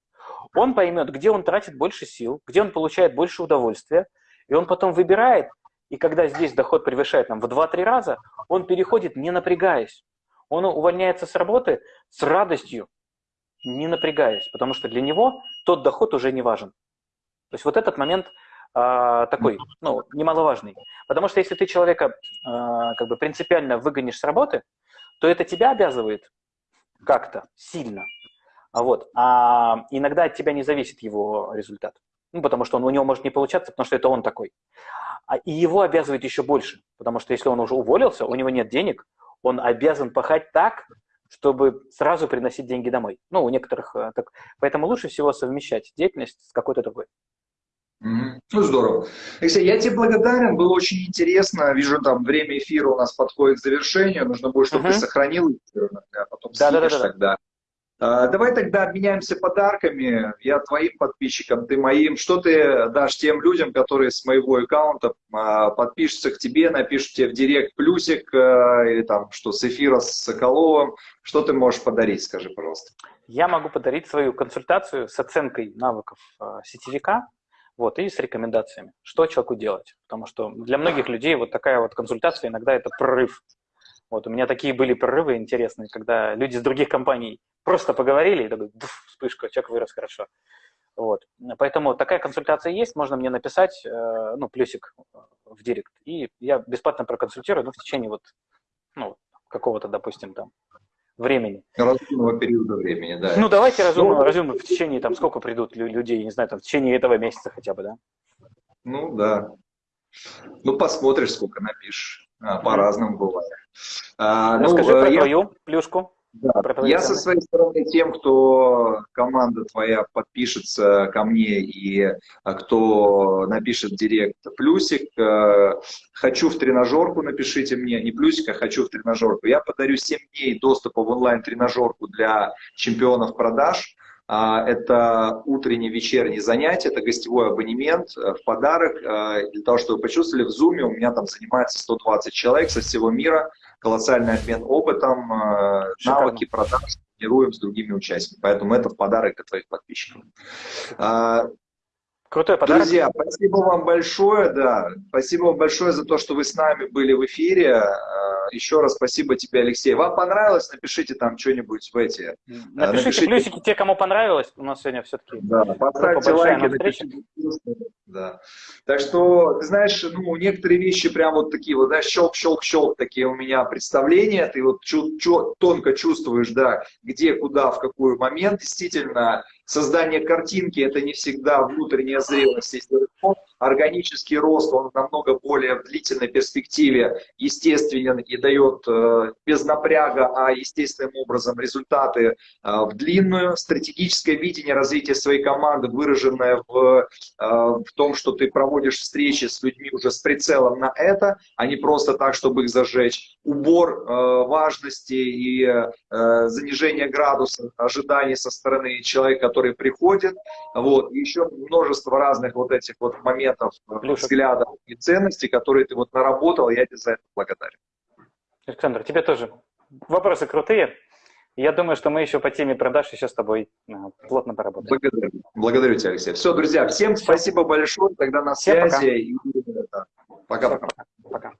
он поймет, где он тратит больше сил, где он получает больше удовольствия, и он потом выбирает, и когда здесь доход превышает нам в 2-3 раза, он переходит не напрягаясь. Он увольняется с работы с радостью, не напрягаясь, потому что для него тот доход уже не важен. То есть вот этот момент э, такой, ну, немаловажный. Потому что если ты человека э, как бы принципиально выгонишь с работы, то это тебя обязывает как-то сильно. А вот. А иногда от тебя не зависит его результат. Ну, потому что он, у него может не получаться, потому что это он такой. А, и его обязывает еще больше, потому что если он уже уволился, у него нет денег, он обязан пахать так, чтобы сразу приносить деньги домой. Ну, у некоторых э, так. Поэтому лучше всего совмещать деятельность с какой-то другой. Ну, здорово. Алексей, я тебе благодарен, было очень интересно. Вижу, там время эфира у нас подходит к завершению. Нужно будет, чтобы угу. ты сохранил эфир, а потом да, да, да, да. тогда. А, давай тогда обменяемся подарками. Я твоим подписчикам, ты моим. Что ты дашь тем людям, которые с моего аккаунта а, подпишутся к тебе, напишут тебе в директ плюсик, а, или там что с эфира с Соколовым. Что ты можешь подарить, скажи, пожалуйста. Я могу подарить свою консультацию с оценкой навыков сетевика, вот, и с рекомендациями, что человеку делать. Потому что для многих людей вот такая вот консультация иногда это прорыв. Вот, у меня такие были прорывы интересные, когда люди с других компаний просто поговорили, и такой, вспышка, человек вырос хорошо. Вот. Поэтому такая консультация есть, можно мне написать, э, ну, плюсик в директ, и я бесплатно проконсультирую, ну, в течение вот, ну, какого-то, допустим, там, времени. Разумного периода времени, да. Ну, давайте разумно, ну, разумно в течение, там, сколько придут людей, не знаю, там, в течение этого месяца хотя бы, да? Ну, да. Ну, посмотришь, сколько напишешь. А, По-разному бывает. А, ну, Расскажи ну, про я... твою плюшку. Да. Я со своей стороны тем, кто команда твоя подпишется ко мне и а, кто напишет в директ плюсик, э, хочу в тренажерку, напишите мне, не плюсик, а хочу в тренажерку. Я подарю 7 дней доступа в онлайн-тренажерку для чемпионов продаж. А, это утренние, вечерние занятия, это гостевой абонемент э, в подарок. Э, для того, чтобы вы почувствовали, в Zoom у меня там занимается 120 человек со всего мира, колоссальный обмен опытом, э, навыки продаж тренируем с другими участниками. Поэтому это в подарок для твоих подписчиков. А, Крутой подарок. Друзья, спасибо вам большое, да. Спасибо вам большое за то, что вы с нами были в эфире. Еще раз спасибо тебе, Алексей. Вам понравилось? Напишите там что-нибудь в эти. А, напишите, напишите плюсики те, кому понравилось. У нас сегодня все-таки да, поставьте лайки. Напишите. Да. Так что, ты знаешь, ну, некоторые вещи прям вот такие вот, да, щелк-щелк-щелк такие у меня представления. Ты вот чу чу тонко чувствуешь, да, где, куда, в какой момент. Действительно, создание картинки – это не всегда внутренняя зрелость. Органический рост, он намного более в длительной перспективе естественен и дает э, без напряга, а естественным образом результаты э, в длинную. Стратегическое видение развития своей команды, выраженное в, э, в том, что ты проводишь встречи с людьми уже с прицелом на это, а не просто так, чтобы их зажечь. Убор важности и занижение градуса ожиданий со стороны человека, которые приходят, вот, и еще множество разных вот этих вот моментов, э, Плюшек. взглядов и ценностей, которые ты вот наработал, я тебе за это благодарен. Александр, тебе тоже вопросы крутые. Я думаю, что мы еще по теме продаж еще с тобой э, плотно поработаем. Благодарю, Благодарю тебя, Алексей. Все, друзья, всем спасибо большое. Тогда на связи. Пока-пока.